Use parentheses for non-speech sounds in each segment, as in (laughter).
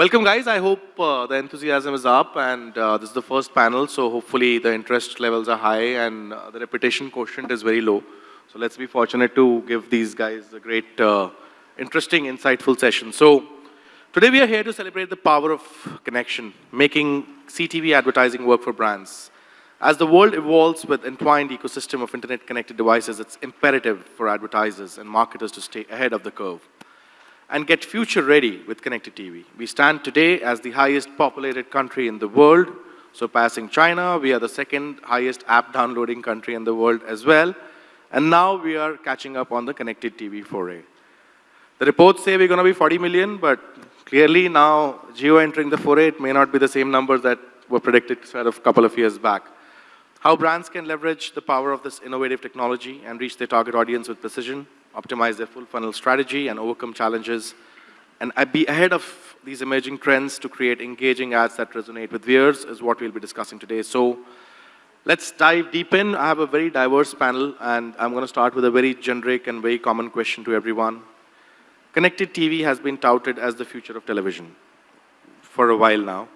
Welcome, guys. I hope uh, the enthusiasm is up, and uh, this is the first panel, so hopefully the interest levels are high and uh, the repetition quotient is very low. So let's be fortunate to give these guys a great, uh, interesting, insightful session. So today we are here to celebrate the power of connection, making CTV advertising work for brands. As the world evolves with entwined ecosystem of internet-connected devices, it's imperative for advertisers and marketers to stay ahead of the curve and get future ready with connected TV. We stand today as the highest populated country in the world, surpassing China. We are the second highest app downloading country in the world as well. And now we are catching up on the connected TV foray. The reports say we're going to be 40 million, but clearly now Jio entering the foray, it may not be the same numbers that were predicted sort of a couple of years back. How brands can leverage the power of this innovative technology and reach their target audience with precision optimize their full funnel strategy and overcome challenges, and be ahead of these emerging trends to create engaging ads that resonate with viewers is what we'll be discussing today. So let's dive deep in. I have a very diverse panel, and I'm going to start with a very generic and very common question to everyone. Connected TV has been touted as the future of television for a while now.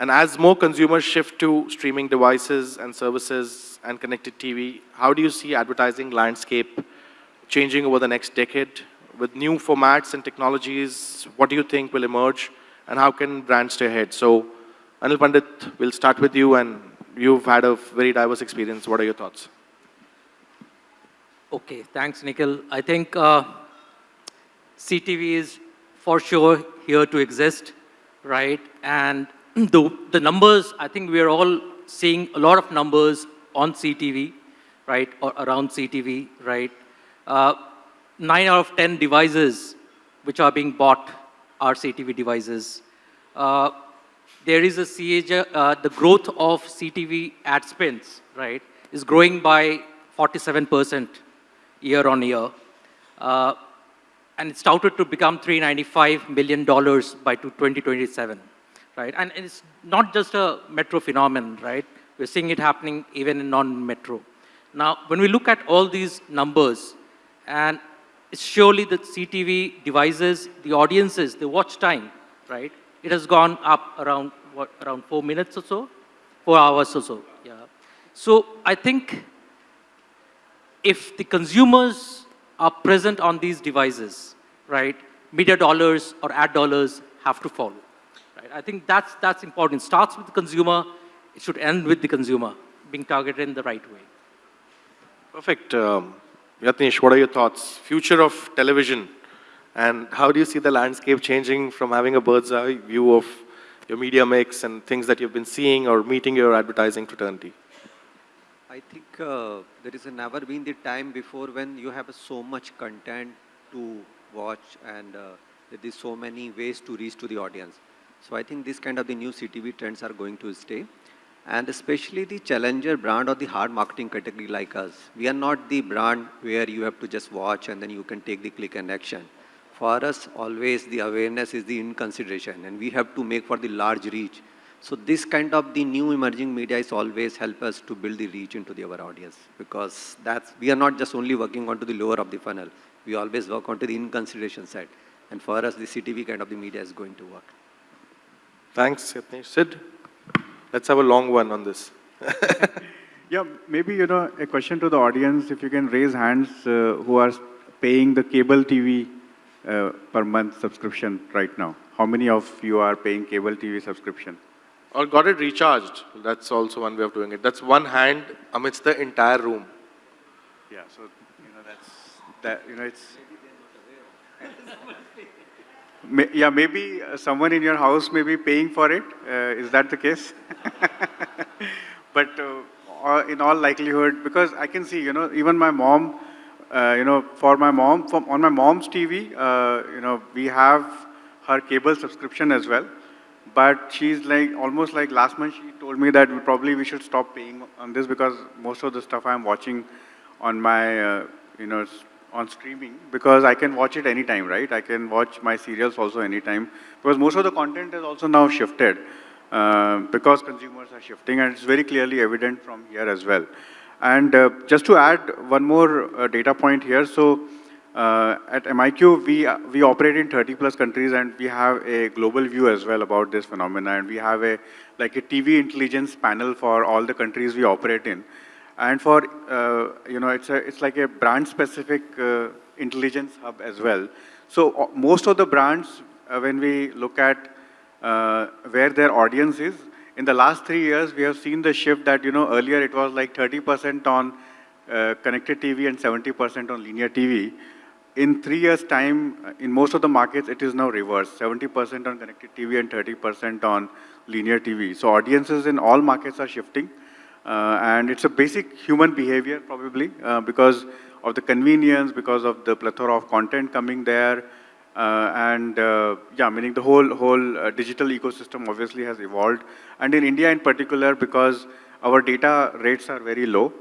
And as more consumers shift to streaming devices and services and connected TV, how do you see advertising landscape changing over the next decade? With new formats and technologies, what do you think will emerge and how can brands stay ahead? So Anil Pandit, we'll start with you and you've had a very diverse experience. What are your thoughts? Okay, thanks, Nikhil. I think uh, CTV is for sure here to exist, right? And (clears throat) the, the numbers, I think we are all seeing a lot of numbers on CTV, right, or around CTV, right? Uh, nine out of 10 devices which are being bought are CTV devices. Uh, there is a uh, the growth of CTV ad spends, right, is growing by 47% year on year. Uh, and it's touted to become $395 million by 2027, right? And it's not just a metro phenomenon, right? We're seeing it happening even in non-metro. Now, when we look at all these numbers, and it's surely the CTV devices, the audiences, the watch time, right? It has gone up around, what, around four minutes or so? Four hours or so, yeah. So I think if the consumers are present on these devices, right, media dollars or ad dollars have to follow. Right? I think that's, that's important. It starts with the consumer, it should end with the consumer, being targeted in the right way. Perfect. Um, Yatnesh, what are your thoughts? Future of television, and how do you see the landscape changing from having a bird's eye view of your media mix and things that you've been seeing or meeting your advertising fraternity? I think uh, there is never been the time before when you have so much content to watch and uh, there is so many ways to reach to the audience. So I think this kind of the new CTV trends are going to stay and especially the challenger brand or the hard marketing category like us. We are not the brand where you have to just watch and then you can take the click and action. For us, always the awareness is the in consideration and we have to make for the large reach. So this kind of the new emerging media is always help us to build the reach into the, our audience because that's, we are not just only working onto the lower of the funnel. We always work onto the in consideration side. And for us, the CTV kind of the media is going to work. Thanks. Sid? Let's have a long one on this. (laughs) yeah, maybe, you know, a question to the audience, if you can raise hands uh, who are paying the cable TV uh, per month subscription right now. How many of you are paying cable TV subscription? Or got it recharged. That's also one way of doing it. That's one hand amidst the entire room. Yeah, so, you know, that's, that, you know, it's... (laughs) (laughs) yeah, maybe uh, someone in your house may be paying for it. Uh, is that the case? (laughs) but uh, in all likelihood, because I can see, you know, even my mom, uh, you know, for my mom, from, on my mom's TV, uh, you know, we have her cable subscription as well. But she's like, almost like last month, she told me that we probably we should stop paying on this because most of the stuff I'm watching on my, uh, you know, on streaming because I can watch it anytime, right? I can watch my serials also anytime because most of the content is also now shifted uh, because consumers are shifting and it's very clearly evident from here as well. And uh, just to add one more uh, data point here, so uh, at MIQ, we, we operate in 30 plus countries and we have a global view as well about this phenomena. And we have a, like a TV intelligence panel for all the countries we operate in. And for, uh, you know, it's, a, it's like a brand specific uh, intelligence hub as well. So uh, most of the brands, when we look at where their audience is, in the last three years, we have seen the shift that, you know, earlier it was like 30% on uh, connected TV and 70% on linear TV. In three years' time, in most of the markets, it is now reversed, 70% on connected TV and 30% on linear TV. So audiences in all markets are shifting. Uh, and it's a basic human behavior, probably, uh, because of the convenience, because of the plethora of content coming there, uh, and yeah, meaning the whole whole digital ecosystem obviously has evolved. And in India in particular, because our data rates are very low,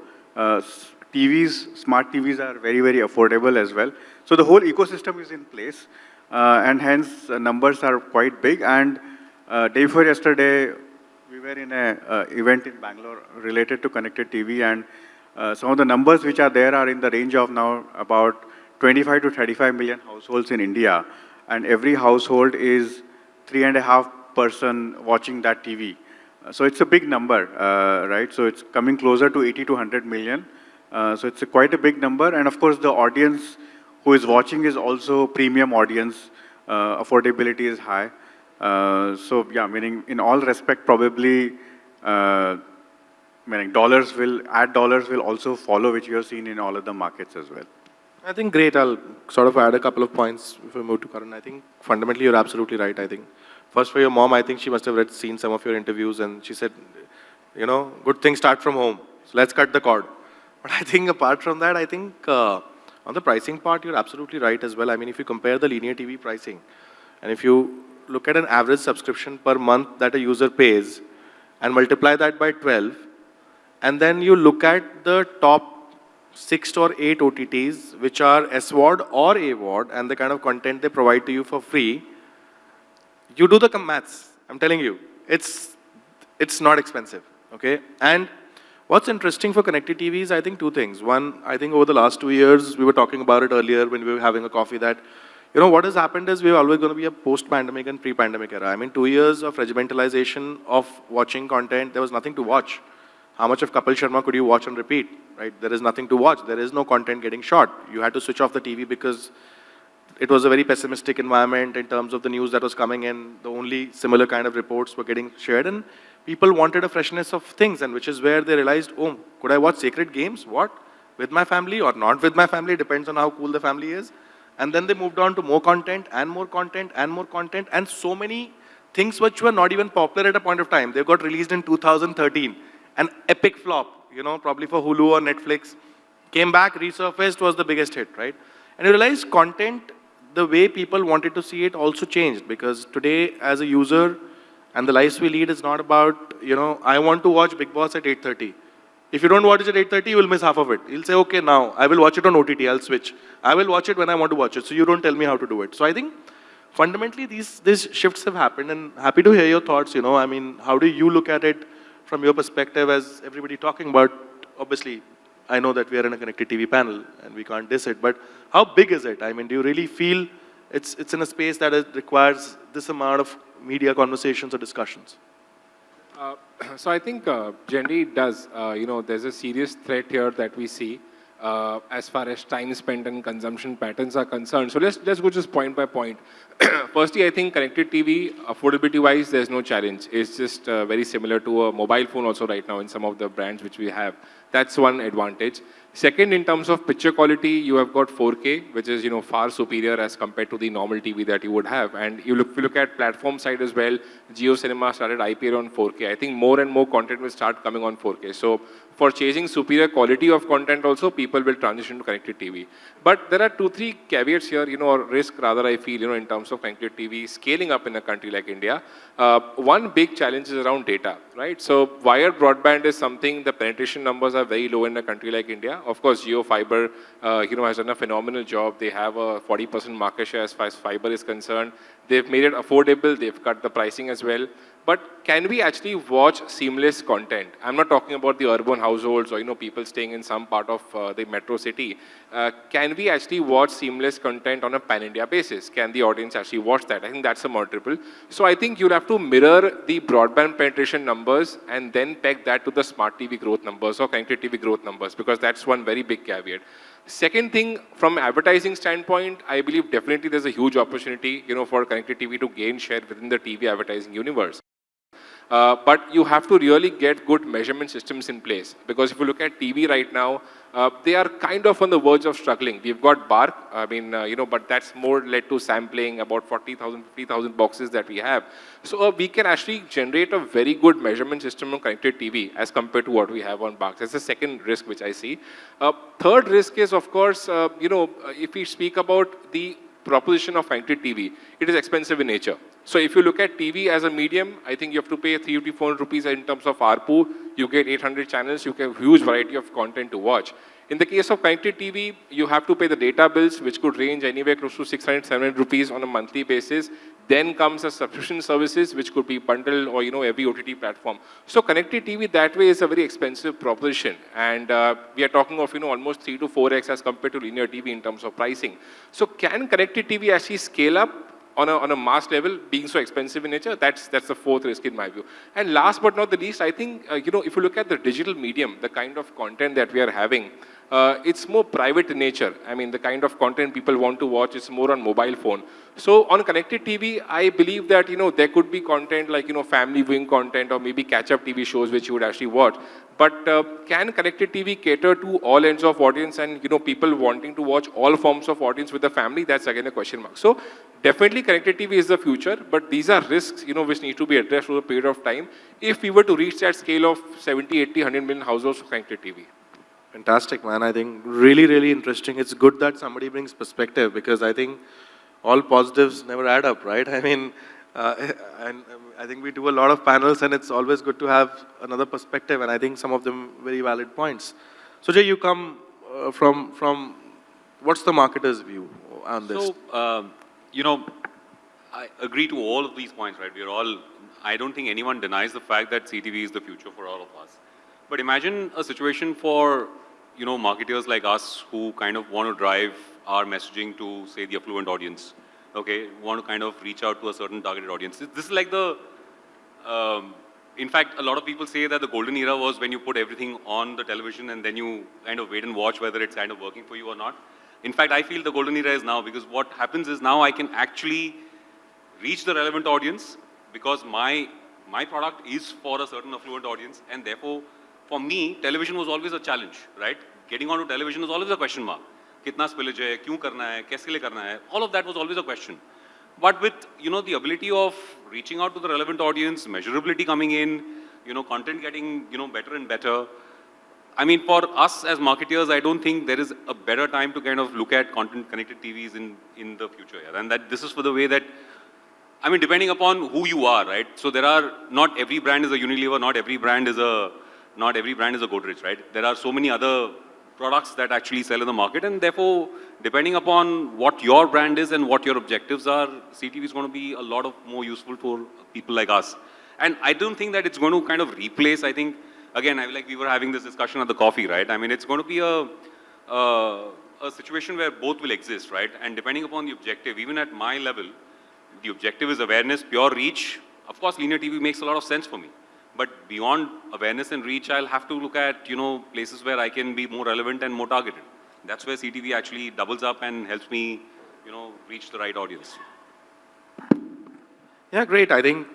TVs, smart TVs are very, very affordable as well. So the whole ecosystem is in place, uh, and hence uh, numbers are quite big. And uh, day before yesterday, we were in an uh, event in Bangalore related to connected TV, and uh, some of the numbers which are there are in the range of now about 25 to 35 million households in India, and every household is three and a half person watching that TV. Uh, So it's a big number, uh, right? So it's coming closer to 80 to 100 million. Uh, so it's a quite a big number, and of course the audience who is watching is also premium audience. Uh, affordability is high. Uh, so yeah, meaning in all respect, probably, uh, meaning dollars will, add dollars will also follow, which you have seen in all of the markets as well. I think great. I'll sort of add a couple of points if we move to Karan. I think fundamentally you're absolutely right. I think first for your mom, I think she must have read, seen some of your interviews, and she said, you know, good things start from home. So let's cut the cord. (laughs) But I think apart from that, I think uh, on the pricing part, you're absolutely right as well. I mean, if you compare the linear TV pricing, and if you look at an average subscription per month that a user pays, and multiply that by 12, and then you look at the top six or eight OTTs, which are SVOD or AVOD, and the kind of content they provide to you for free, you do the maths. I'm telling you, it's it's not expensive. Okay, and what's interesting for connected TV is I think two things. One, I think over the last two years, we were talking about it earlier when we were having a coffee that. You know, what has happened is we're always going to be a post-pandemic and pre-pandemic era. I mean, two years of regimentalization of watching content, there was nothing to watch. How much of Kapil Sharma could you watch and repeat, right? There is nothing to watch. There is no content getting shot. You had to switch off the TV because it was a very pessimistic environment in terms of the news that was coming in. The only similar kind of reports were getting shared, and people wanted a freshness of things, and which is where they realized, oh, could I watch Sacred Games? What? With my family or not with my family? Depends on how cool the family is. And then they moved on to more content and more content and more content, and so many things which were not even popular at a point of time. They got released in 2013, an epic flop, you know, probably for Hulu or Netflix. Came back, resurfaced, was the biggest hit, right? And you realize content, the way people wanted to see it also changed because today, as a user, and the lives we lead is not about, you know, I want to watch Bigg Boss at 8.30. If you don't watch it at 8.30, you will miss half of it. You'll say, okay, now, I will watch it on OTT, I'll switch. I will watch it when I want to watch it, so you don't tell me how to do it. So I think, fundamentally, these, these shifts have happened, and happy to hear your thoughts, you know, I mean, how do you look at it from your perspective as everybody talking about, obviously, I know that we are in a connected TV panel, and we can't diss it, but how big is it? I mean, do you really feel it's, it's in a space that requires this amount of media conversations or discussions? Uh, (clears throat) so I think uh, generally it does. Uh, you know, there's a serious threat here that we see uh, as far as time spent and consumption patterns are concerned. So let's let's go just point by point. (clears throat) Firstly, I think connected TV, affordability-wise, there's no challenge. It's just uh, very similar to a mobile phone also right now in some of the brands which we have. That's one advantage. Second, in terms of picture quality, you have got 4K, which is you know far superior as compared to the normal TV that you would have. And you look, if you look at platform side as well, Jio Cinema started IPL on 4K. I think more and more content will start coming on 4K. So for chasing superior quality of content also, people will transition to connected TV. But there are two, three caveats here, you know, or risk rather I feel, you know, in terms of connected TV scaling up in a country like India. Uh, one big challenge is around data, right? So wired broadband is something, the penetration numbers are very low in a country like India. Of course, Jio Fiber, uh, you know, has done a phenomenal job. They have a 40% market share as far as fiber is concerned. They've made it affordable. They've cut the pricing as well. But can we actually watch seamless content? I'm not talking about the urban households or, you know, people staying in some part of uh, the metro city. Uh, can we actually watch seamless content on a pan-India basis? Can the audience actually watch that? I think that's a multiple. So I think you'll have to mirror the broadband penetration numbers and then peg that to the smart TV growth numbers or connected TV growth numbers, because that's one very big caveat. Second thing, from advertising standpoint, I believe definitely there's a huge opportunity, you know, for connected TV to gain share within the TV advertising universe. Uh, but you have to really get good measurement systems in place. Because if you look at TV right now, uh, they are kind of on the verge of struggling. We've got BARC, I mean, uh, you know, but that's more led to sampling about 40,000, 50,000 boxes that we have. So uh, we can actually generate a very good measurement system on connected TV as compared to what we have on BARC. That's the second risk which I see. Uh, third risk is, of course, uh, you know, if we speak about the proposition of connected TV, it is expensive in nature. So if you look at TV as a medium, I think you have to pay 3-400 rupees in terms of ARPU. You get 800 channels, you get a huge variety of content to watch. In the case of connected TV, you have to pay the data bills, which could range anywhere close to 600, 700 rupees on a monthly basis. Then comes the subscription services, which could be bundled or, you know, every OTT platform. So connected TV that way is a very expensive proposition. And uh, we are talking of, you know, almost 3 to 4x as compared to linear TV in terms of pricing. So can connected TV actually scale up on a, on a mass level being so expensive in nature, that's, that's the fourth risk in my view. And last but not the least, I think, uh, you know, if you look at the digital medium, the kind of content that we are having, uh, it's more private in nature. I mean, the kind of content people want to watch is more on mobile phone. So on connected TV, I believe that, you know, there could be content like, you know, family viewing content or maybe catch-up TV shows which you would actually watch. But uh, can connected TV cater to all ends of audience and, you know, people wanting to watch all forms of audience with the family? That's again a question mark. So definitely connected TV is the future, but these are risks, you know, which need to be addressed over a period of time if we were to reach that scale of 70, 80, 100 million households for connected TV. Fantastic, man. I think really, really interesting. It's good that somebody brings perspective because I think all positives never add up, right? (laughs) I mean, uh, and um, I think we do a lot of panels and it's always good to have another perspective and I think some of them very valid points. So Jay, you come uh, from, from, what's the marketer's view on this? So, um, you know, I agree to all of these points, right? We're all, I don't think anyone denies the fact that CTV is the future for all of us. But imagine a situation for, you know, marketers like us who kind of want to drive our messaging to, say, the affluent audience. Okay, want to kind of reach out to a certain targeted audience. This is like the, um, in fact, a lot of people say that the golden era was when you put everything on the television and then you kind of wait and watch whether it's kind of working for you or not. In fact, I feel the golden era is now because what happens is now I can actually reach the relevant audience because my, my product is for a certain affluent audience and therefore for me, television was always a challenge, right? Getting onto television was always a question mark. Kitna spillage hai, kyun karna hai, kaise liye karna hai? All of that was always a question. But with, you know, the ability of reaching out to the relevant audience, measurability coming in, you know, content getting, you know, better and better. I mean, for us as marketeers, I don't think there is a better time to kind of look at content connected TVs in, in the future. Yeah. And that this is for the way that, I mean, depending upon who you are, right? So there are, not every brand is a Unilever, not every brand is a, not every brand is a Godrej, right? There are so many other products that actually sell in the market and therefore, depending upon what your brand is and what your objectives are, CTV is going to be a lot of more useful for people like us. And I don't think that it's going to kind of replace, I think, again, I, like we were having this discussion at the coffee, right? I mean, it's going to be a, a, a situation where both will exist, right? And depending upon the objective, even at my level, the objective is awareness, pure reach. Of course, linear TV makes a lot of sense for me. But beyond awareness and reach, I'll have to look at, you know, places where I can be more relevant and more targeted. That's where CTV actually doubles up and helps me, you know, reach the right audience. Yeah, great. I think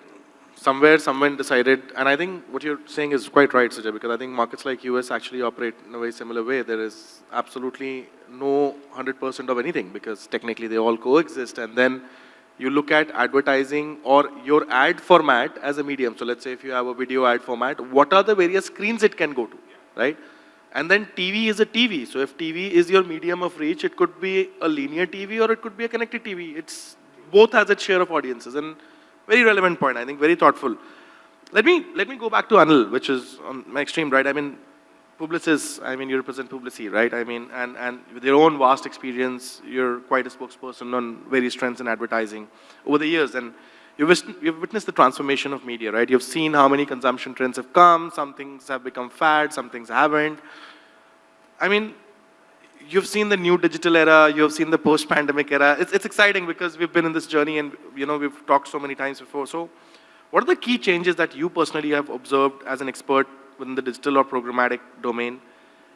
somewhere someone decided, and I think what you're saying is quite right, Sujay, because I think markets like US actually operate in a very similar way. There is absolutely no 100% of anything because technically they all coexist and then you look at advertising or your ad format as a medium. So let's say if you have a video ad format, what are the various screens it can go to, right? And then TV is a TV. So if TV is your medium of reach, it could be a linear TV or it could be a connected TV. It's both has its share of audiences and very relevant point, I think, very thoughtful. Let me, let me go back to Anil, which is on my extreme right. I mean, Publicis, I mean, you represent Publicis, right? I mean, and, and with your own vast experience, you're quite a spokesperson on various trends in advertising over the years. And you've, you've witnessed the transformation of media, right? You've seen how many consumption trends have come, some things have become fad, some things haven't. I mean, you've seen the new digital era, you have seen the post-pandemic era. It's, it's exciting because we've been in this journey and, you know, we've talked so many times before. So what are the key changes that you personally have observed as an expert within the digital or programmatic domain?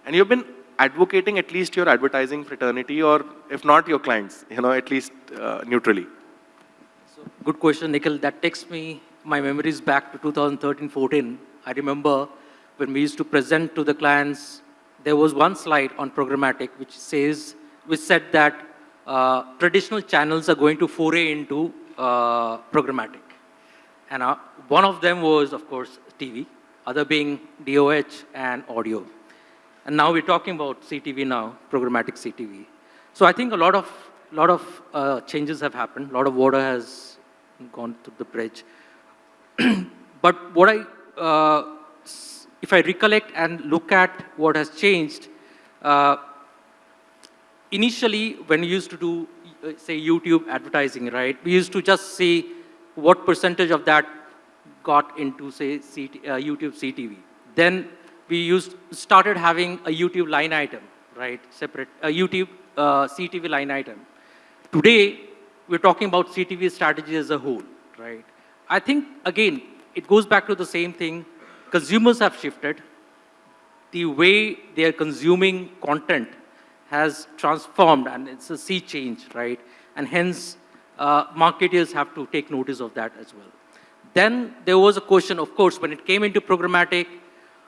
And you've been advocating at least your advertising fraternity or if not your clients, you know, at least uh, neutrally. So, good question, Nikhil. That takes me, my memories back to 2013-14. I remember when we used to present to the clients, there was one slide on programmatic which says, which said that uh, traditional channels are going to foray into uh, programmatic. And uh, one of them was, of course, TV, other being DOH and audio. And now we're talking about CTV now, programmatic CTV. So I think a lot of, lot of uh, changes have happened. A lot of water has gone through the bridge. (clears throat) but what I, uh, if I recollect and look at what has changed, uh, initially when we used to do, uh, say, YouTube advertising, right, we used to just see what percentage of that got into, say, CT, uh, YouTube CTV. Then we used, started having a YouTube line item, right, separate, a YouTube uh, CTV line item. Today, we're talking about CTV strategy as a whole, right? I think, again, it goes back to the same thing. Consumers have shifted. The way they are consuming content has transformed, and it's a sea change, right? And hence, uh, marketers have to take notice of that as well. Then there was a question, of course, when it came into programmatic,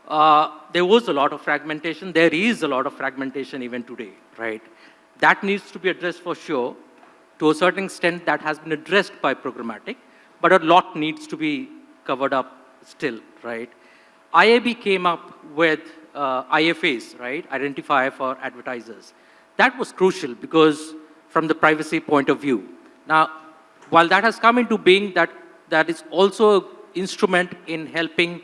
uh, there was a lot of fragmentation. There is a lot of fragmentation even today, right? That needs to be addressed for sure. To a certain extent, that has been addressed by programmatic, but a lot needs to be covered up still, right? IAB came up with uh, IFAs, right? Identifier for advertisers. That was crucial because from the privacy point of view. Now, while that has come into being, that, that is also an instrument in helping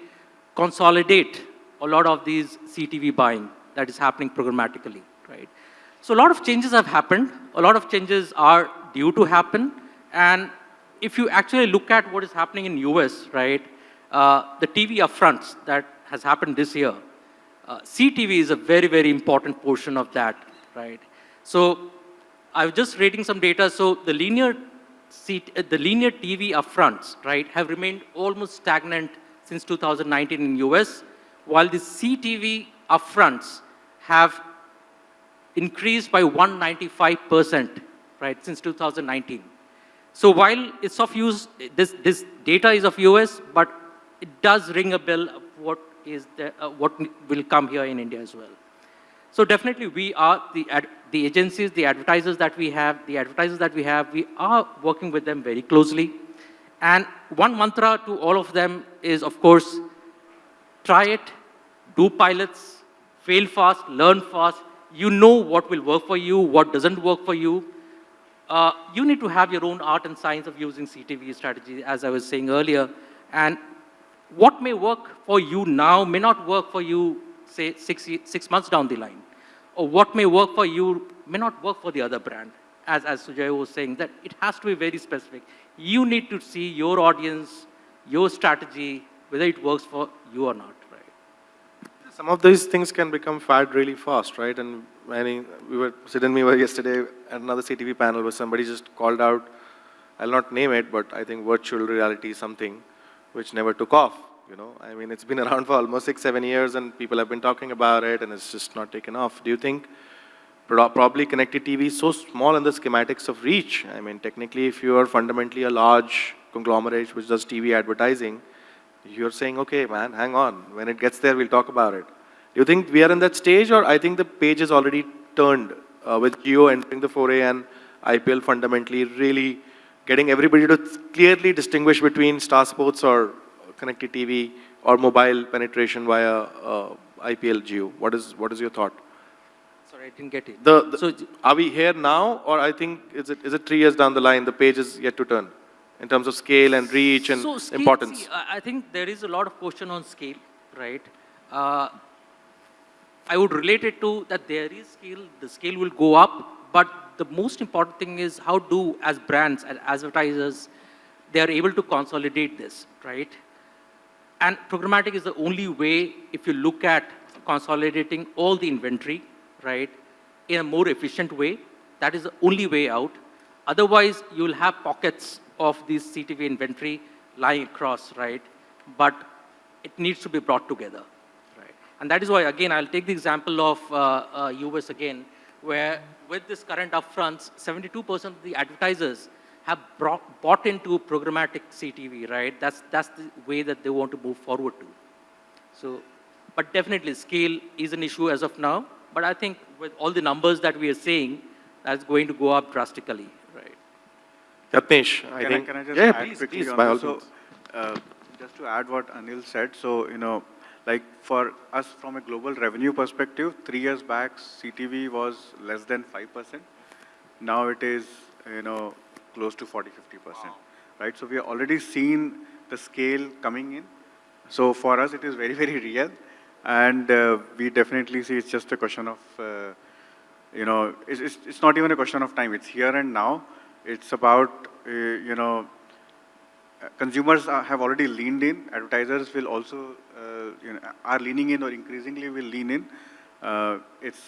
consolidate a lot of these CTV buying that is happening programmatically, right? So a lot of changes have happened. A lot of changes are due to happen. And if you actually look at what is happening in US, right, uh, the TV upfronts that has happened this year, uh, CTV is a very, very important portion of that, right? So I was just reading some data. So the linear, C uh, the linear TV upfronts, right, have remained almost stagnant since 2019 in US, while the CTV upfronts have increased by 195%, right, since 2019. So while it's of use, this, this data is of US, but it does ring a bell of what is the, uh, what will come here in India as well. So definitely we are, the, the agencies, the advertisers that we have, the advertisers that we have, we are working with them very closely. And one mantra to all of them is, of course, try it, do pilots, fail fast, learn fast. You know what will work for you, what doesn't work for you. Uh, you need to have your own art and science of using CTV strategy, as I was saying earlier. And what may work for you now may not work for you, say, six, six months down the line. Or what may work for you may not work for the other brand. As, as Sujay was saying, that it has to be very specific. You need to see your audience, your strategy, whether it works for you or not, right? Some of these things can become fad really fast, right? And I mean, we were, and me were yesterday at another CTV panel where somebody just called out, I'll not name it, but I think virtual reality something, which never took off, you know? I mean, it's been around for almost six, seven years and people have been talking about it and it's just not taken off. Do you think probably connected TV is so small in the schematics of reach? I mean, technically, if you are fundamentally a large conglomerate which does TV advertising, you're saying, okay, man, hang on. When it gets there, we'll talk about it. Do you think we are in that stage, or I think the page is already turned uh, with Jio entering the foray and IPL fundamentally really getting everybody to clearly distinguish between Star Sports or connected TV or mobile penetration via uh, IPL Jio? What is what is your thought? Sorry, I didn't get it. The, the- so, are we here now, or I think is it is it three years down the line? The page is yet to turn in terms of scale and reach and so scale, importance. see, I think there is a lot of question on scale, right? Uh, I would relate it to that there is scale, the scale will go up, but the most important thing is how do, as brands and advertisers, they are able to consolidate this, right? And programmatic is the only way, if you look at consolidating all the inventory, right, in a more efficient way, that is the only way out. Otherwise, you will have pockets of this CTV inventory lying across, right? But it needs to be brought together, right? And that is why, again, I'll take the example of uh, uh, US again, where with this current upfronts, 72% of the advertisers have brought, bought into programmatic CTV, right? That's, that's the way that they want to move forward to. So, but definitely scale is an issue as of now. But I think with all the numbers that we are seeing, that's going to go up drastically, right? Yatnesh, I Can I, think. can I just yeah, add please, quickly please, on by all? So, uh, just to add what Anil said, so, you know, like for us from a global revenue perspective, three years back, CTV was less than 5%. Now it is, you know, close to 40, 50%. Right? So we are already seen the scale coming in. So for us, it is very, (laughs) very real. And uh, we definitely see it's just a question of, uh, you know, it's, it's, it's not even a question of time. It's here and now. It's about, uh, you know, uh, consumers are, have already leaned in. Advertisers will also, uh, you know, are leaning in or increasingly will lean in. Uh, it's,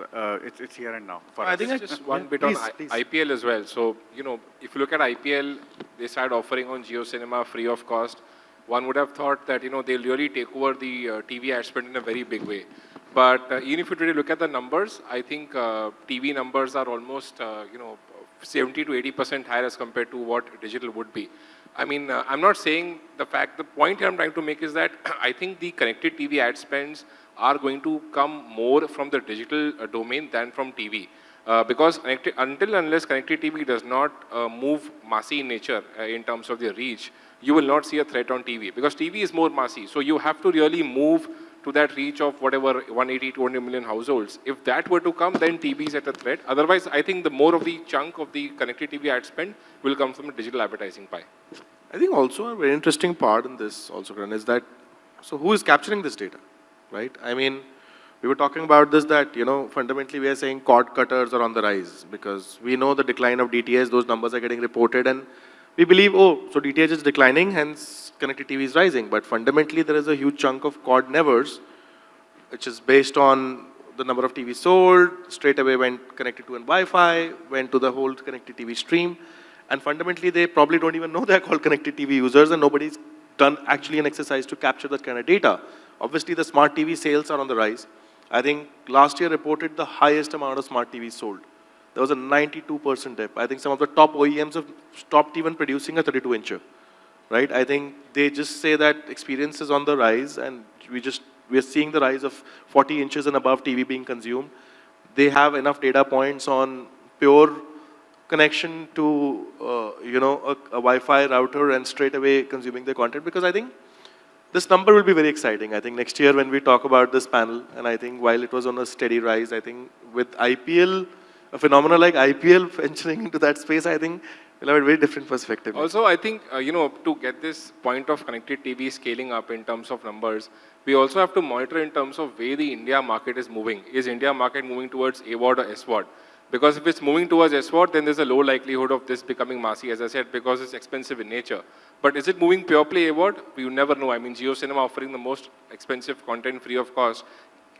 uh, it's, it's here and now for I us. think I- Just one Yeah, bit please, on please. IPL as well. So, you know, if you look at IPL, they started offering on Jio Cinema free of cost. One would have thought that, you know, they'll really take over the uh, TV ad spend in a very big way. But uh, even if you really look at the numbers, I think uh, TV numbers are almost, uh, you know, 70 to 80% higher as compared to what digital would be. I mean, uh, I'm not saying the fact, the point I'm trying to make is that (clears throat) I think the connected TV ad spends are going to come more from the digital uh, domain than from TV. Uh, because until unless connected TV does not uh, move massy in nature uh, in terms of their reach, you will not see a threat on TV because TV is more massy. So you have to really move to that reach of whatever 180, 200 million households. If that were to come, then TV is at a threat. Otherwise, I think the more of the chunk of the connected TV ad spend will come from the digital advertising pie. I think also a very interesting part in this also, Karan, is that, so who is capturing this data, right? I mean, we were talking about this that, you know, fundamentally we are saying cord cutters are on the rise because we know the decline of DTH, those numbers are getting reported and we believe, oh, so DTH is declining, hence connected TV is rising. But fundamentally there is a huge chunk of cord nevers, which is based on the number of TVs sold, straight away went connected to an Wi-Fi, went to the whole connected TV stream. And fundamentally, they probably don't even know they're called connected TV users and nobody's done actually an exercise to capture that kind of data. Obviously, the smart TV sales are on the rise. I think last year reported the highest amount of smart TVs sold. There was a 92% dip. I think some of the top OEMs have stopped even producing a 32-incher, right? I think they just say that experience is on the rise and we just, we are seeing the rise of 40 inches and above TV being consumed. They have enough data points on pure connection to, uh, you know, a, a Wi-Fi router and straight away consuming the content because I think this number will be very exciting. I think next year when we talk about this panel, and I think while it was on a steady rise, I think with IPL, a phenomenon like IPL (laughs) venturing into that space, I think we'll have a very different perspective. Also, I think, uh, you know, to get this point of connected TV scaling up in terms of numbers, we also have to monitor in terms of where the India market is moving. Is India market moving towards AVOD or SVOD? Because if it's moving towards SVOD, then there's a low likelihood of this becoming massy, as I said, because it's expensive in nature. But is it moving pure play AVOD? You never know. I mean, Jio Cinema offering the most expensive content free of cost.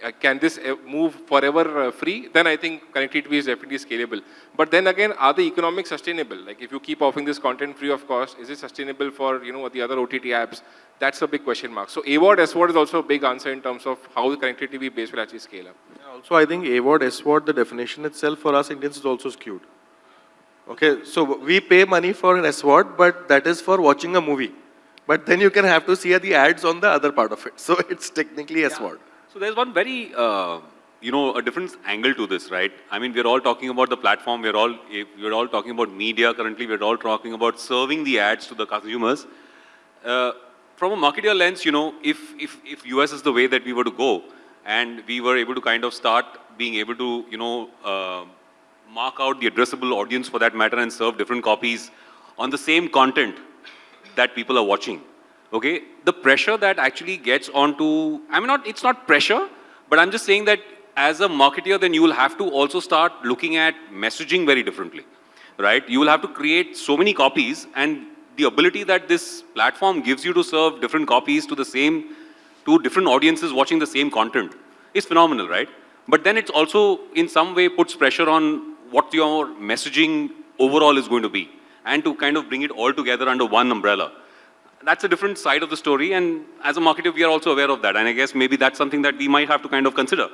Uh, can this uh, move forever uh, free? Then I think connectivity TV is definitely scalable. But then again, are the economics sustainable? Like if you keep offering this content free of cost, is it sustainable for you know the other OTT apps? That's a big question mark. So AVOD, SVOD is also a big answer in terms of how the connectivity base will actually scale up. Also, I think AVOD, SVOD, the definition itself for us Indians is also skewed. Okay, so we pay money for an SVOD, but that is for watching a movie. But then you can have to see the ads on the other part of it. (laughs) So it's technically SVOD. So there's one very, uh, you know, a different angle to this, right? I mean, we're all talking about the platform. We're all, we're all talking about media currently. We're all talking about serving the ads to the consumers. Uh, from a marketer lens, you know, if, if, if US is the way that we were to go, and we were able to kind of start being able to, you know, uh, mark out the addressable audience for that matter and serve different copies on the same content that people are watching. Okay, the pressure that actually gets onto, I mean, not, it's not pressure, but I'm just saying that as a marketer, then you will have to also start looking at messaging very differently, right? You will have to create so many copies and the ability that this platform gives you to serve different copies to the same, to different audiences watching the same content is phenomenal, right? But then it's also in some way puts pressure on what your messaging overall is going to be and to kind of bring it all together under one umbrella. That's a different side of the story and as a marketer we are also aware of that and I guess maybe that's something that we might have to kind of consider.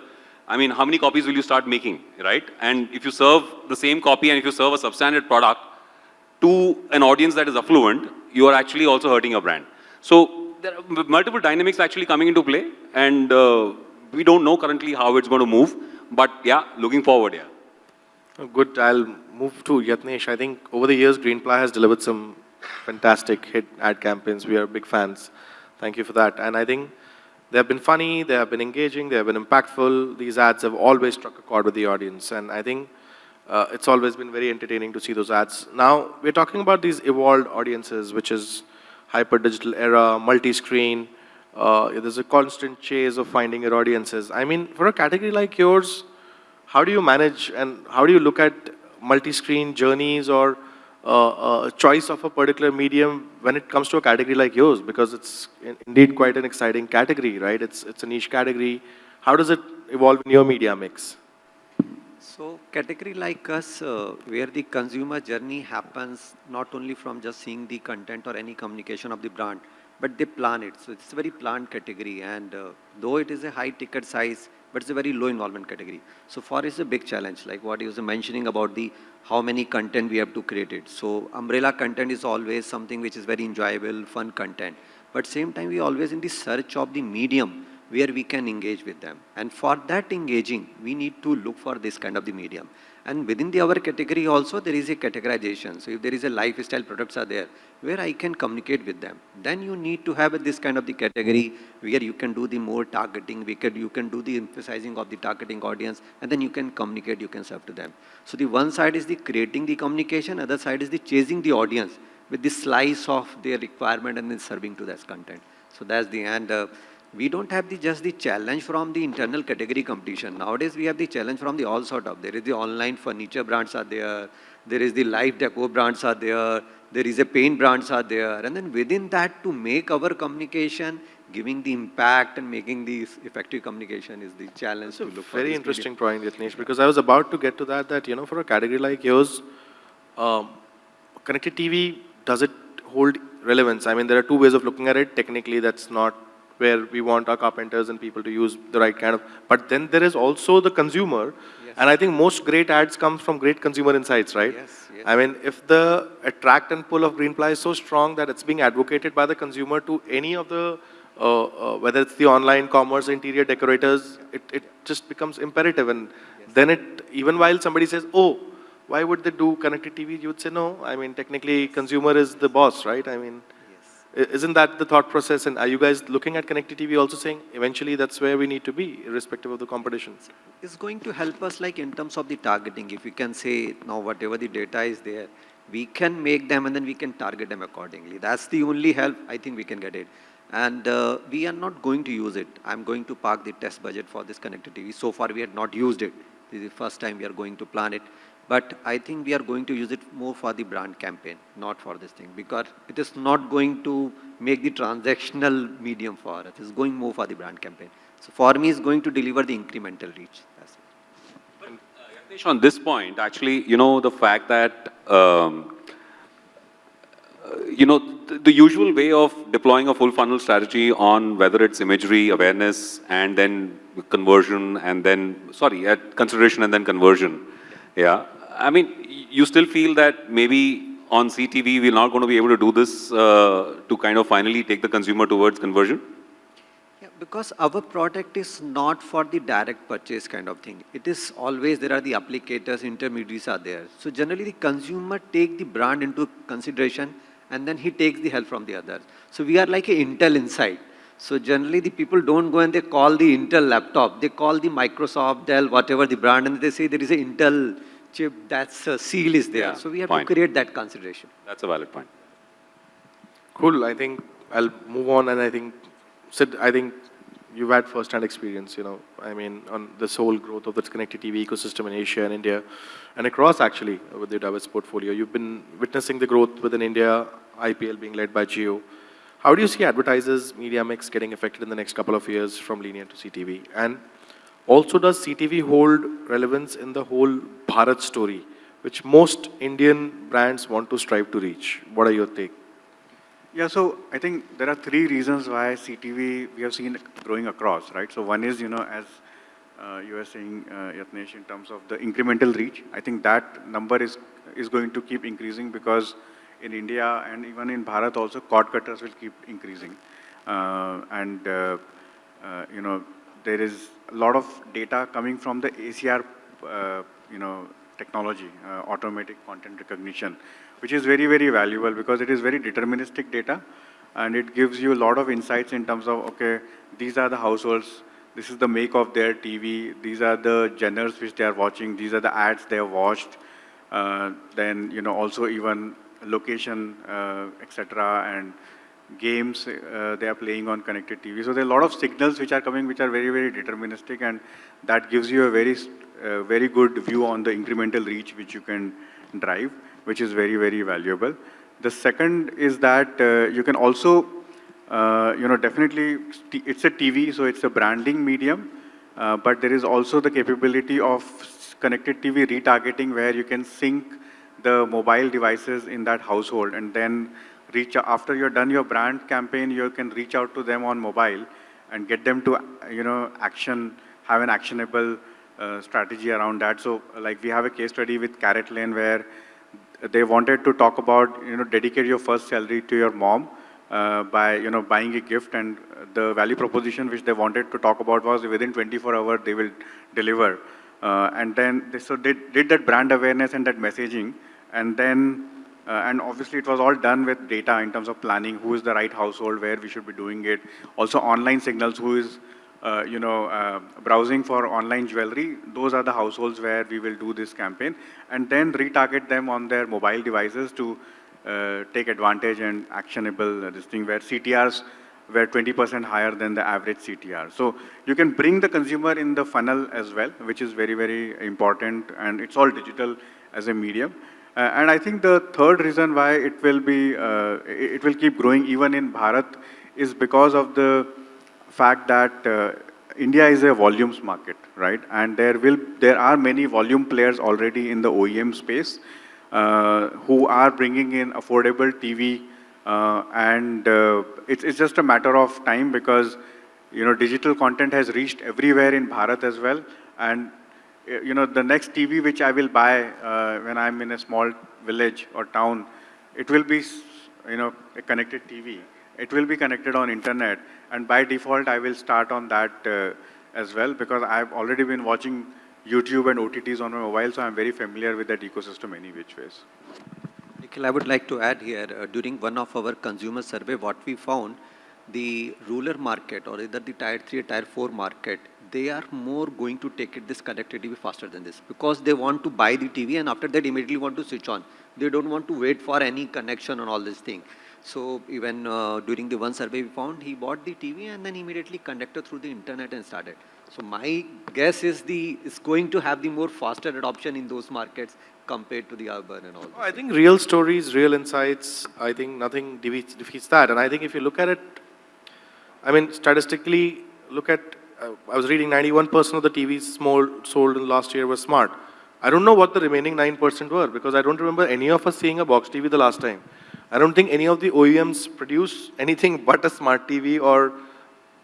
I mean, how many copies will you start making, right? And if you serve the same copy and if you serve a substandard product to an audience that is affluent, you are actually also hurting your brand. So there are multiple dynamics actually coming into play and uh, we don't know currently how it's going to move, but yeah, looking forward, yeah. Good, I'll move to Yatnesh. I think over the years, Greenply has delivered some fantastic hit ad campaigns. We are big fans. Thank you for that. And I think they have been funny, they have been engaging, they have been impactful. These ads have always struck a chord with the audience. And I think uh, it's always been very entertaining to see those ads. Now, we're talking about these evolved audiences, which is hyper-digital era, multi-screen. Uh, there's a constant chase of finding your audiences. I mean, for a category like yours, how do you manage and how do you look at multi-screen journeys or uh, uh, choice of a particular medium when it comes to a category like yours? Because it's in- indeed quite an exciting category, right? It's, it's a niche category. How does it evolve in your media mix? So category like us, uh, where the consumer journey happens not only from just seeing the content or any communication of the brand, but they plan it. So it's a very planned category and uh, though it is a high ticket size, but it's a very low involvement category. So for it's a big challenge, like what he was mentioning about the how many content we have to create it. So umbrella content is always something which is very enjoyable, fun content. But same time, we always in the search of the medium where we can engage with them. And for that engaging, we need to look for this kind of the medium. And within the our category also, there is a categorization. So if there is a lifestyle products are there, where I can communicate with them, then you need to have this kind of the category where you can do the more targeting, we can, you can do the emphasizing of the targeting audience, and then you can communicate, you can serve to them. So the one side is the creating the communication, other side is the chasing the audience with the slice of their requirement and then serving to that content. So that's the end. Uh, we don't have the just the challenge from the internal category competition. Nowadays, we have the challenge from the all sort of. There is the online furniture brands are there. There is the life deco brands are there. There is a paint brands are there. And then within that, to make our communication, giving the impact and making the effective communication is the challenge to look. Very interesting point, Yatnesh, because I was about to get to that, that, you know, for a category like yours, um, connected TV, does it hold relevance? I mean, there are two ways of looking at it. Technically, that's not where we want our carpenters and people to use the right kind of, but then there is also the consumer, Yes. and I think most great ads come from great consumer insights, right? Yes, yes. I mean, if the attract and pull of Greenply is so strong that it's being advocated by the consumer to any of the, uh, uh, whether it's the online commerce, interior decorators, it, it just becomes imperative. And then it, even while somebody says, oh, why would they do connected TV? You would say, no, I mean, technically consumer is the boss, right? I mean, Yes. Isn't that the thought process? And are you guys looking at connected TV also saying, eventually that's where we need to be, irrespective of the competition? is going to help us like in terms of the targeting. If we can say now whatever the data is there, we can make them and then we can target them accordingly. That's the only help I think we can get it. And uh, we are not going to use it. I'm going to park the test budget for this connected TV. So far we had not used it. This is the first time we are going to plan it. But I think we are going to use it more for the brand campaign, not for this thing. Because it is not going to make the transactional medium for us. It's going more for the brand campaign. So for me, it's going to deliver the incremental reach. It. Yatnesh, On this point, actually, you know, the fact that, um, uh, you know, the, the usual way of deploying a full funnel strategy on whether it's imagery, awareness, and then conversion, and then, sorry, at consideration and then conversion. Yeah. I mean, you still feel that maybe on CTV, we're not going to be able to do this uh, to kind of finally take the consumer towards conversion? Yeah, because our product is not for the direct purchase kind of thing. It is always, there are the applicators, intermediaries are there. So generally the consumer take the brand into consideration and then he takes the help from the others. So we are like a Intel inside. So generally the people don't go and they call the Intel laptop. They call the Microsoft, Dell, whatever the brand and they say there is a Intel chip, that's uh, seal is there. Yeah, so we have fine. to create that consideration. That's a valid point. Cool. I think I'll move on, and I think Sid, I think you've had first-hand experience, you know, I mean, on this whole growth of the connected TV ecosystem in Asia and India, and across actually with the diverse portfolio. You've been witnessing the growth within India, IPL being led by Jio. How do you see advertisers' media mix getting affected in the next couple of years from linear to CTV? And also, does CTV hold relevance in the whole Bharat story, which most Indian brands want to strive to reach? What are your take? Yeah, so I think there are three reasons why CTV we have seen growing across, right? So one is, you know, as uh, you were saying, uh, Yatnesh, in terms of the incremental reach, I think that number is is going to keep increasing because in India and even in Bharat also, cord cutters will keep increasing. Uh, and, uh, uh, you know, there is a lot of data coming from the ACR, uh, you know, technology, uh, automatic content recognition, which is very, very valuable because it is very deterministic data and it gives you a lot of insights in terms of, okay, these are the households, this is the make of their TV, these are the genres which they are watching, these are the ads they have watched, uh, then, you know, also even location, uh, etc., and games uh, they are playing on connected TV. So there are a lot of signals which are coming which are very, very deterministic and that gives you a very, uh, very good view on the incremental reach which you can drive, which is very, very valuable. The second is that uh, you can also, uh, you know, definitely, it's a TV, so it's a branding medium, uh, but there is also the capability of connected TV retargeting where you can sync the mobile devices in that household and then reach after you're done your brand campaign, you can reach out to them on mobile and get them to, you know, action, have an actionable uh, strategy around that. So like we have a case study with CaratLane where they wanted to talk about, you know, dedicate your first salary to your mom uh, by, you know, buying a gift and the value proposition which they wanted to talk about was within 24 hours they will deliver. Uh, and then they so they did that brand awareness and that messaging and then uh, and obviously it was all done with data in terms of planning, who is the right household, where we should be doing it. Also online signals, who is, uh, you know, uh, browsing for online jewelry. Those are the households where we will do this campaign. And then retarget them on their mobile devices to uh, take advantage and actionable uh, this thing where CTRs were 20% higher than the average CTR. So you can bring the consumer in the funnel as well, which is very, very important. And it's all digital as a medium. Uh, and I think the third reason why it will be, uh, it will keep growing even in Bharat is because of the fact that uh, India is a volumes market, right? And there will, there are many volume players already in the OEM space uh, who are bringing in affordable TV, uh, and uh, it's, it's just a matter of time because you know digital content has reached everywhere in Bharat as well, and you know, the next TV which I will buy uh, when I'm in a small village or town, it will be, you know, a connected TV. It will be connected on internet, and by default, I will start on that uh, as well because I've already been watching YouTube and OTTs on my mobile, so I'm very familiar with that ecosystem any which ways. Nikhil, I would like to add here, uh, during one of our consumer survey, what we found, the rural market or either the tier 3 or tier 4 market they are more going to take it this connected TV faster than this because they want to buy the TV and after that immediately want to switch on. They don't want to wait for any connection and all this thing. So even uh, during the one survey we found, he bought the TV and then immediately connected through the internet and started. So my guess is the is going to have the more faster adoption in those markets compared to the urban and all. I think real stories, real insights, I think nothing defeats, defeats that. And I think if you look at it, I mean, statistically, look at I was reading 91% of the TVs small, sold in last year were smart. I don't know what the remaining 9% were because I don't remember any of us seeing a box TV the last time. I don't think any of the OEMs produce anything (laughs) but a smart TV or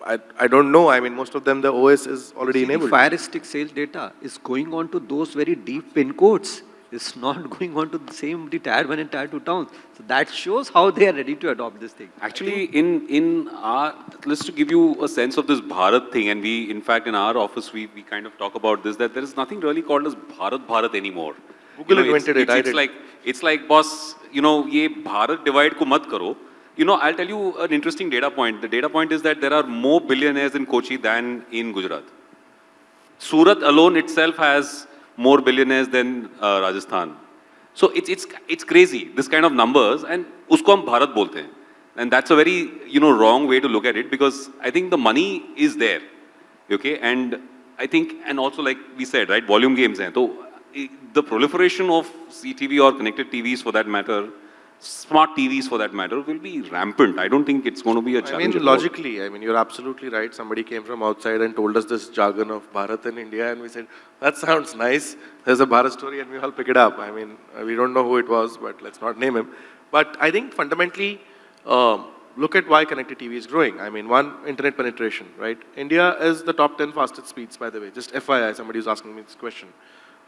I, I don't know. I mean, most of them, the OS is already See, enabled. The Fire Stick sales data is going on to those very deep pin codes. It's not (laughs) going on to the same the tier one and tier two towns. So that shows how they are ready to adopt this thing. Actually, in, in our, let's to give you a sense of this Bharat thing, and we, in fact, in our office, we, we kind of talk about this, that there is nothing really called as Bharat Bharat anymore. Google you know, invented it's, it, I it's, like, it's like, boss, you know, ye Bharat divide ko mat karo. You know, I'll tell you an interesting data point. The data point is that there are more billionaires in Kochi than in Gujarat. Surat alone itself has more billionaires than uh, Rajasthan. So it's, it's, it's crazy, this kind of numbers, and usko hum Bharat bolte hain. And that's a very, you know, wrong way to look at it because I think the money is there, okay? And I think, and also like we said, right, volume games hain. So eh, the proliferation of CTV or connected TVs for that matter, smart TVs for that matter, will be rampant. I don't think it's going to be a challenge. mean, logically, I mean, you're absolutely right. Somebody came from outside and told us this jargon of Bharat and India, and we said, that sounds nice. There's a Bharat story, and we all pick it up. I mean, we don't know who it was, but let's not name him. But I think fundamentally, um, look at why connected TV is growing. I mean, one, internet penetration, right? India is the top 10 fastest speeds, by the way. Just FYI, somebody was asking me this question.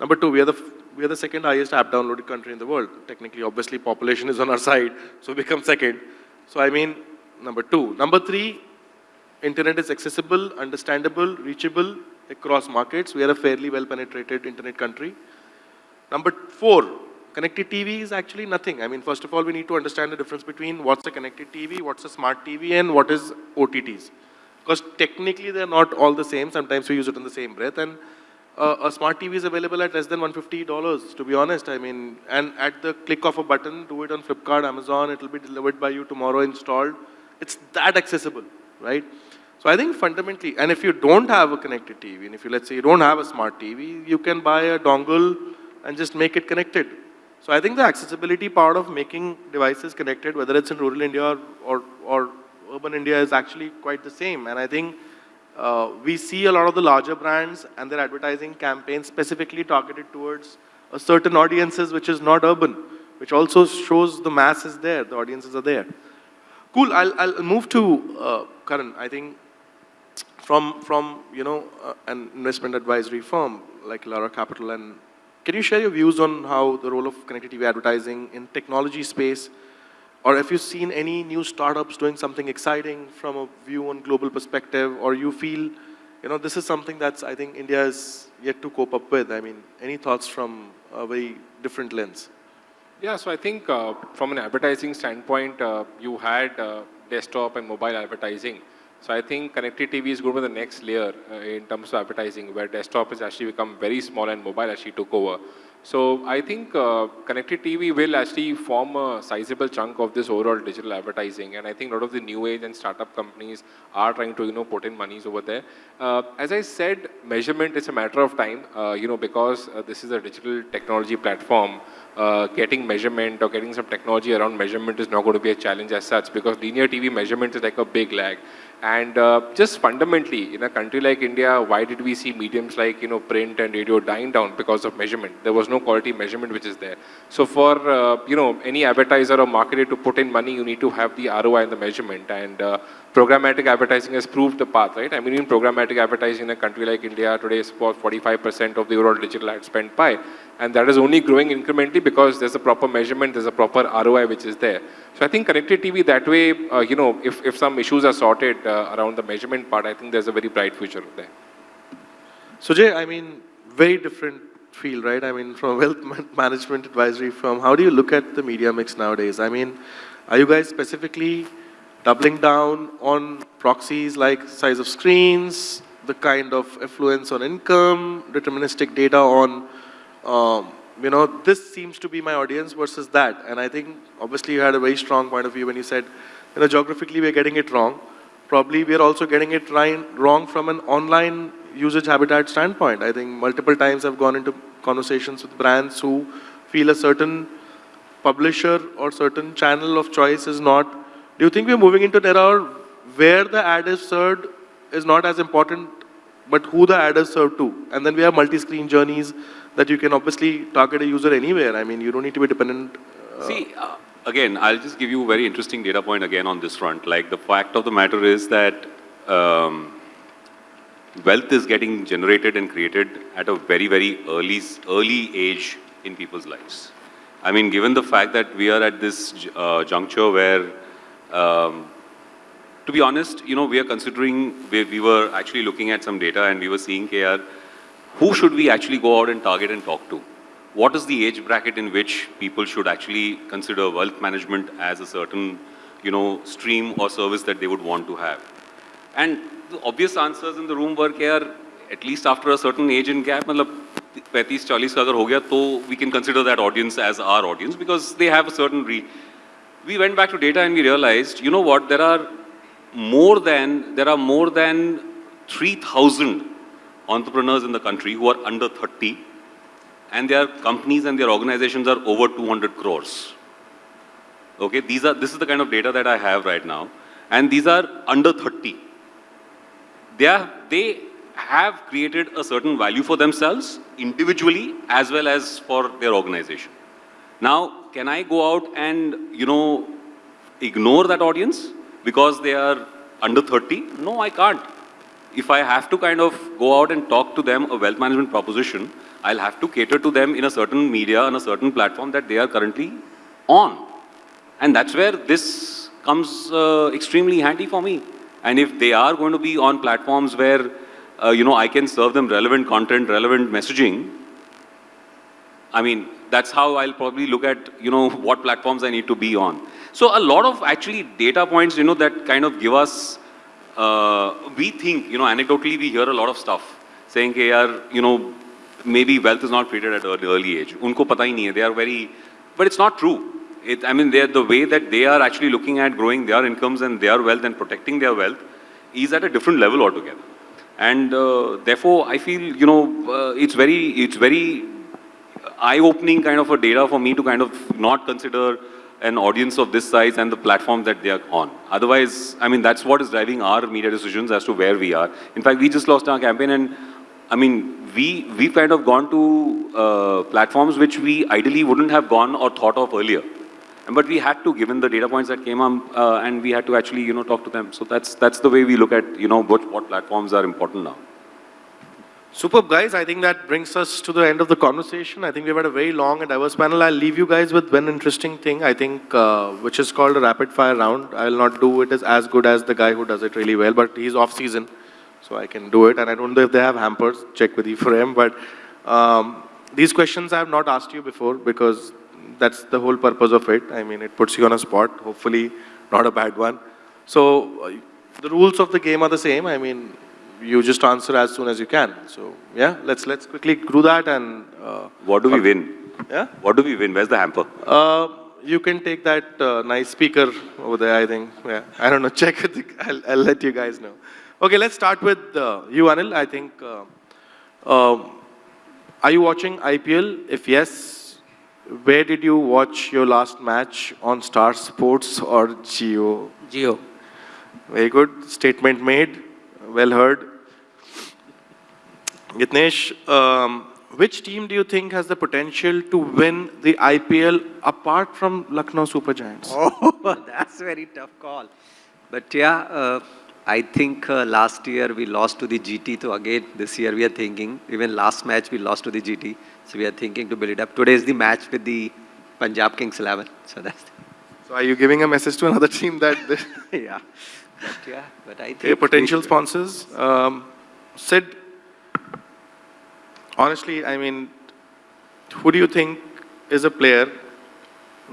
Number two, we are the we are the second highest app downloaded country in the world. Technically, obviously, population is on our side, so we become second. So I mean, number two. Number three, internet is accessible, understandable, reachable across markets. We are a fairly well penetrated internet country. Number four, connected TV is actually nothing. I mean, first of all, we need to understand the difference between what's a connected TV, what's a smart TV, and what is OTTs. Because technically, they're not all the same. Sometimes we use it in the same breath. And uh, a smart TV is available at less than $150, to be honest. I mean, and at the click of a button, do it on Flipkart, Amazon, it will be delivered by you tomorrow installed. It's that accessible, right? So I think fundamentally, and if you don't have a connected TV, and if you, let's say you don't have a smart TV, you can buy a dongle and just make it connected. So I think the accessibility part of making devices connected, whether it's in rural India or, or, or urban India, is actually quite the same. And I think uh, we see a lot of the larger brands and their advertising campaigns specifically targeted towards a certain audiences which is not urban, which also shows the mass is there, the audiences are there. Cool, I'll, I'll move to uh, Karan. I think from, from you know, uh, an investment advisory firm like Lara Capital, and can you share your views on how the role of connected TV advertising in technology space, or have you seen any new startups doing something exciting from a view on global perspective, or you feel, you know, this is something that's, I think, India is yet to cope up with? I mean, any thoughts from a very different lens? Yeah, so I think uh, from an advertising standpoint, uh, you had uh, desktop and mobile advertising. So I think connected TV is going to the next layer uh, in terms of advertising, where desktop has actually become very small and mobile actually took over. So I think uh, connected TV will actually form a sizable chunk of this overall digital advertising, and I think a lot of the new age and startup companies are trying to you know put in monies over there. Uh, as I said, measurement is a matter of time, uh, you know, because uh, this is a digital technology platform. Uh, getting measurement or getting some technology around measurement is not going to be a challenge as such because linear TV measurement is like a big lag. And uh, just fundamentally, in a country like India, why did we see mediums like you know print and radio dying down because of measurement? There was no quality measurement which is there. So for uh, you know any advertiser or marketer to put in money, you need to have the ROI and the measurement. And uh, programmatic advertising has proved the path, right? I mean, in programmatic advertising in a country like India today is about 45% of the overall digital ad spend pie, and that is only growing incrementally because there's a proper measurement, there's a proper ROI which is there. So I think connected TV that way, uh, you know, if, if some issues are sorted uh, around the measurement part, I think there's a very bright future there. Sujay, I mean, very different field, right? I mean, from a wealth management advisory firm, how do you look at the media mix nowadays? I mean, are you guys specifically doubling down on proxies like size of screens, the kind of affluence on income, deterministic data on, um, you know, this seems to be my audience versus that. And I think, obviously, you had a very strong point of view when you said, you know, geographically, we're getting it wrong. Probably we're also getting it wrong from an online usage habitat standpoint. I think multiple times I've gone into conversations with brands who feel a certain publisher or certain channel of choice is not. Do you think we're moving into an era where the ad is served is not as important, but who the ad is served to? And then we have multi-screen journeys that you can obviously target a user anywhere. I mean, you don't need to be dependent. Uh, See, uh, again, I'll just give you a very interesting data point again on this front. Like the fact of the matter is that um, wealth is getting generated and created at a very, very early, early age in people's lives. I mean, given the fact that we are at this uh, juncture where, um, to be honest, you know, we are considering, we, we were actually looking at some data and we were seeing KR, who should we actually go out and target and talk to? What is the age bracket in which people should actually consider wealth management as a certain, you know, stream or service that they would want to have? And the obvious answers in the room were here, at least after a certain age and gap, 40 we can consider that audience as our audience because they have a certain re we went back to data and we realized, you know what, there are more than, there are more than 3,000 entrepreneurs in the country who are under 30 and their companies and their organizations are over 200 crores. Okay, these are, this is the kind of data that I have right now. And these are under 30. They, are, they have created a certain value for themselves individually as well as for their organization. Now, can I go out and, you know, ignore that audience because they are under 30? No, I can't. If I have to kind of go out and talk to them a wealth management proposition, I'll have to cater to them in a certain media, on a certain platform that they are currently on. And that's where this comes uh, extremely handy for me. And if they are going to be on platforms where, uh, you know, I can serve them relevant content, relevant messaging, I mean, that's how I'll probably look at, you know, (laughs) what platforms I need to be on. So a lot of actually data points, you know, that kind of give us, uh, we think, you know, anecdotally we hear a lot of stuff saying, hey, yaar, you know, maybe wealth is not created at an early age. Unko pata hi nahi hai. They are very, but it's not true. It, I mean, the way that they are actually looking at growing their incomes and their wealth and protecting their wealth is at a different level altogether. And uh, therefore, I feel, you know, uh, it's very, it's very eye-opening kind of a data for me to kind of not consider an audience of this size and the platform that they are on. Otherwise, I mean, that's what is driving our media decisions as to where we are. In fact, we just lost our campaign and, I mean, we, we've kind of gone to uh, platforms which we ideally wouldn't have gone or thought of earlier. But we had to, given the data points that came up, uh, and we had to actually, you know, talk to them. So that's, that's the way we look at, you know, what, what platforms are important now. Superb, guys. I think that brings us to the end of the conversation. I think we've had a very long and diverse panel. I'll leave you guys with one interesting thing, I think, uh, which is called a rapid fire round. I will not do it as, as good as the guy who does it really well, but he's off season, so I can do it. And I don't know if they have hampers, check with Ephraim, but um, these questions I have not asked you before because that's the whole purpose of it. I mean, it puts you on a spot, hopefully not a bad one. So uh, the rules of the game are the same. I mean, you just answer as soon as you can. So yeah, let's let's quickly do that and. Uh, what do we win? Yeah. What do we win? Where's the hamper? Uh, you can take that uh, nice speaker over there. I think. Yeah. I don't know. (laughs) Check it. I'll, I'll let you guys know. Okay, let's start with uh, you, Anil. I think. Uh, um, are you watching IPL? If yes, where did you watch your last match on Star Sports or Jio? Jio. Very good. Statement made. Well heard. Yatnesh, um, which team do you think has the potential to win the IPL apart from Lucknow Super Giants? (laughs) Oh, that's a very tough call. But yeah, uh, I think uh, last year we lost to the GT. So again, this year we are thinking, even last match we lost to the GT. So we are thinking to build it up. Today is the match with the Punjab Kings 11. So that's... (laughs) So are you giving a message to another team that... (laughs) yeah. But yeah, but I think... Okay, potential sponsors. Um, Sid, honestly, I mean, who do you think is a player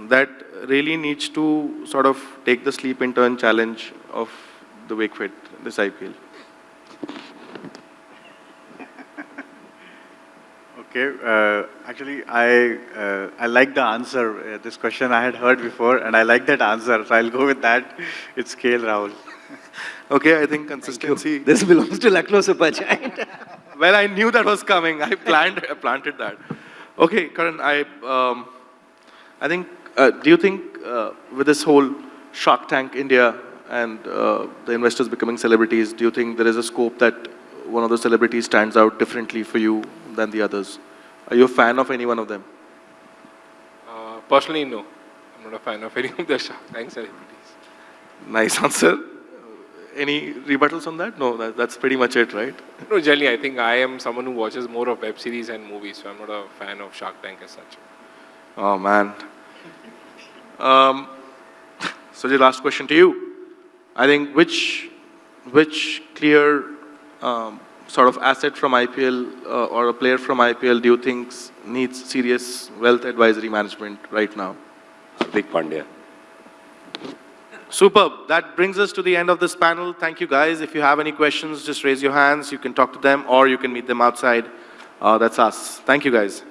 that really needs to sort of take the sleep intern challenge of the Wakefit, this IPL? (laughs) Okay, uh, actually, I uh, I like the answer. Uh, this question I had heard before, and I like that answer. So I'll go with that. (laughs) It's KL Rahul. okay, I think consistency. This belongs to Lucknow Super Giant. (laughs) well, I knew that was coming. I planned, I planted that. Okay, Karan, I, um, I think, uh, do you think uh, with this whole Shark Tank India and uh, the investors becoming celebrities, do you think there is a scope that one of the celebrities stands out differently for you than the others? Are you a fan of any one of them? Uh, personally, no. I'm not a fan of any of the Shark Tank celebrities. Nice answer. Any rebuttals on that? No, that, that's pretty much it, right? No, generally, I think I am someone who watches more of web series and movies, so I'm not a fan of Shark Tank as such. Oh, man. Um, (laughs) so the last question to you. I think which, which clear um, sort of asset from IPL uh, or a player from IPL do you think needs serious wealth advisory management right now? Big Pandya. Superb. That brings us to the end of this panel. Thank you, guys. If you have any questions, just raise your hands. You can talk to them or you can meet them outside. Uh, that's us. Thank you, guys.